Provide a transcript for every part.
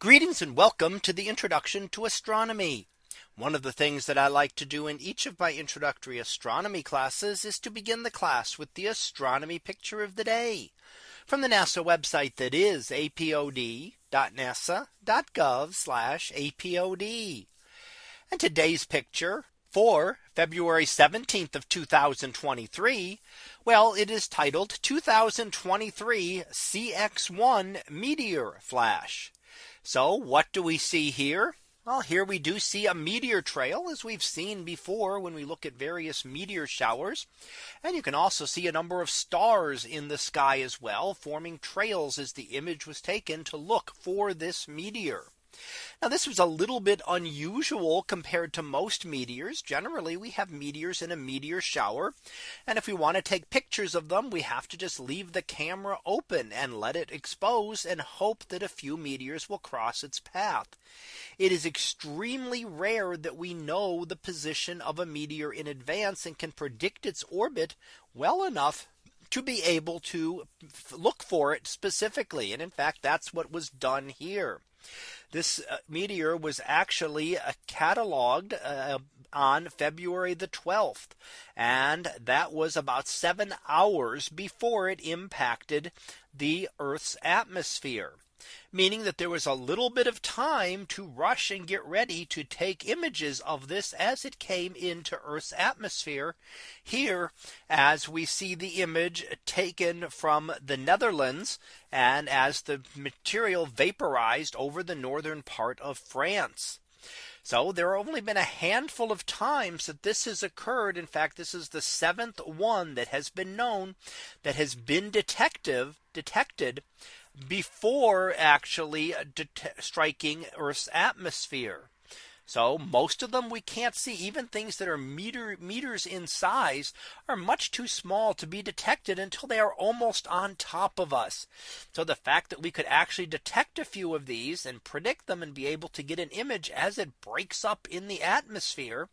Greetings and welcome to the introduction to astronomy. One of the things that I like to do in each of my introductory astronomy classes is to begin the class with the astronomy picture of the day from the NASA website that is apod.nasa.gov apod. And today's picture for February 17th of 2023. Well, it is titled 2023 CX1 meteor flash. So what do we see here? Well, here we do see a meteor trail as we've seen before when we look at various meteor showers. And you can also see a number of stars in the sky as well forming trails as the image was taken to look for this meteor. Now this was a little bit unusual compared to most meteors. Generally, we have meteors in a meteor shower. And if we want to take pictures of them, we have to just leave the camera open and let it expose and hope that a few meteors will cross its path. It is extremely rare that we know the position of a meteor in advance and can predict its orbit well enough to be able to look for it specifically. And in fact, that's what was done here. This uh, meteor was actually uh, cataloged uh, on February the 12th. And that was about seven hours before it impacted the Earth's atmosphere meaning that there was a little bit of time to rush and get ready to take images of this as it came into Earth's atmosphere here as we see the image taken from the Netherlands and as the material vaporized over the northern part of France. So there have only been a handful of times that this has occurred. In fact, this is the seventh one that has been known that has been detective detected before actually striking Earth's atmosphere. So most of them we can't see even things that are meter meters in size are much too small to be detected until they are almost on top of us. So the fact that we could actually detect a few of these and predict them and be able to get an image as it breaks up in the atmosphere.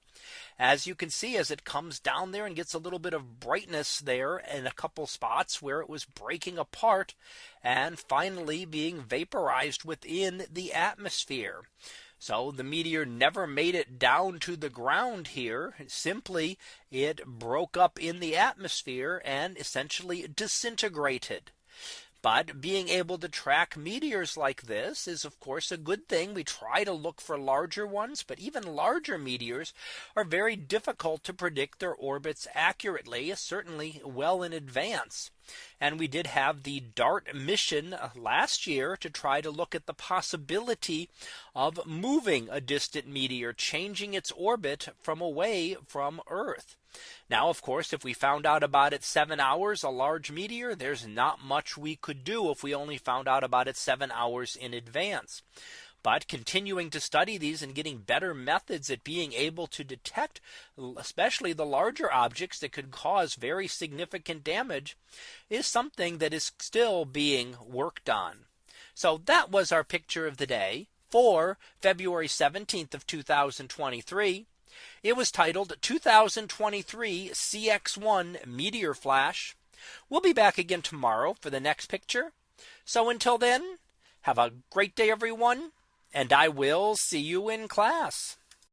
As you can see as it comes down there and gets a little bit of brightness there in a couple spots where it was breaking apart and finally being vaporized within the atmosphere. So the meteor never made it down to the ground here. Simply it broke up in the atmosphere and essentially disintegrated. But being able to track meteors like this is of course a good thing. We try to look for larger ones, but even larger meteors are very difficult to predict their orbits accurately, certainly well in advance. And we did have the DART mission last year to try to look at the possibility of moving a distant meteor, changing its orbit from away from Earth. Now, of course, if we found out about it seven hours, a large meteor, there's not much we could do if we only found out about it seven hours in advance. But continuing to study these and getting better methods at being able to detect especially the larger objects that could cause very significant damage is something that is still being worked on. So that was our picture of the day for February 17th of 2023. It was titled 2023 CX1 Meteor Flash. We'll be back again tomorrow for the next picture. So until then, have a great day, everyone and I will see you in class.